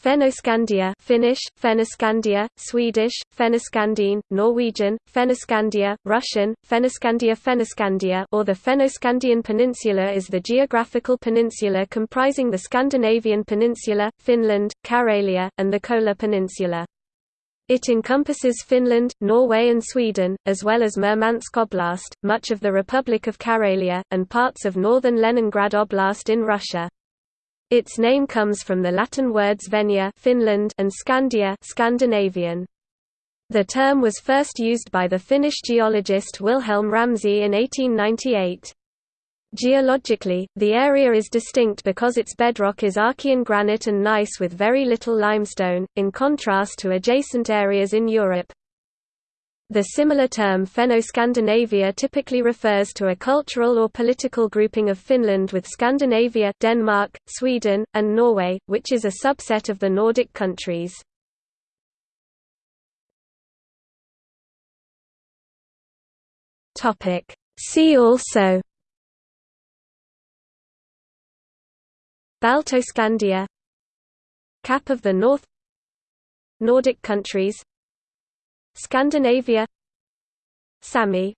Fennoscandia Finnish, Fennoscandia, Swedish, Fennoskandine, Norwegian, Fennoscandia, Russian, Fennoscandia Fennoscandia or the Fennoscandian Peninsula is the geographical peninsula comprising the Scandinavian Peninsula, Finland, Karelia, and the Kola Peninsula. It encompasses Finland, Norway and Sweden, as well as Murmansk Oblast, much of the Republic of Karelia, and parts of northern Leningrad Oblast in Russia. Its name comes from the Latin words Fennia Finland and Scandia Scandinavian. The term was first used by the Finnish geologist Wilhelm Ramsay in 1898. Geologically, the area is distinct because its bedrock is Archean granite and gneiss with very little limestone, in contrast to adjacent areas in Europe. The similar term Fenno-Scandinavia typically refers to a cultural or political grouping of Finland with Scandinavia Denmark, Sweden, and Norway, which is a subset of the Nordic countries. See also Baltoscandia Cap of the North Nordic countries Scandinavia. Sami